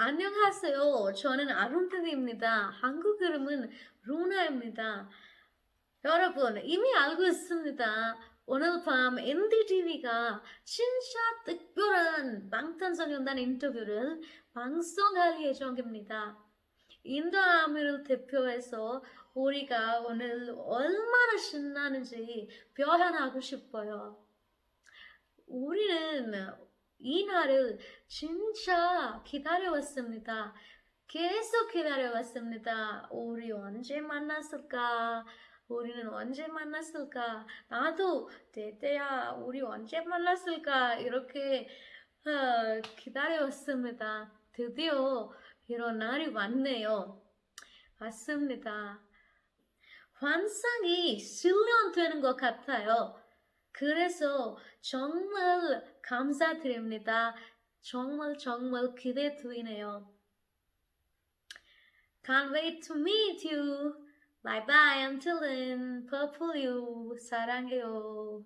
안녕하세요. 저는 아론트입니다. 한국 이름은 루나입니다. 여러분, 이미 알고 있습니다. 오늘 밤 NDTV가 진짜 특별한 방탄소년단 인터뷰를 방송할 예정입니다. 인도아미를 대표해서 우리가 오늘 얼마나 신나는지 표현하고 싶어요. 우리는 이 날을 진짜 기다려왔습니다. 계속 기다려왔습니다. 우리 언제 만났을까? 우리는 언제 만났을까? 나도 대대야, 우리 언제 만났을까? 이렇게 어, 기다려왔습니다. 드디어 이런 날이 왔네요. 맞습니다. 환상이 실현되는 것 같아요. 그래서 정말 감사드립니다. 정말 정말 기대 되네요. Can't wait to meet you. Bye bye until then. Purple you. 사랑해요.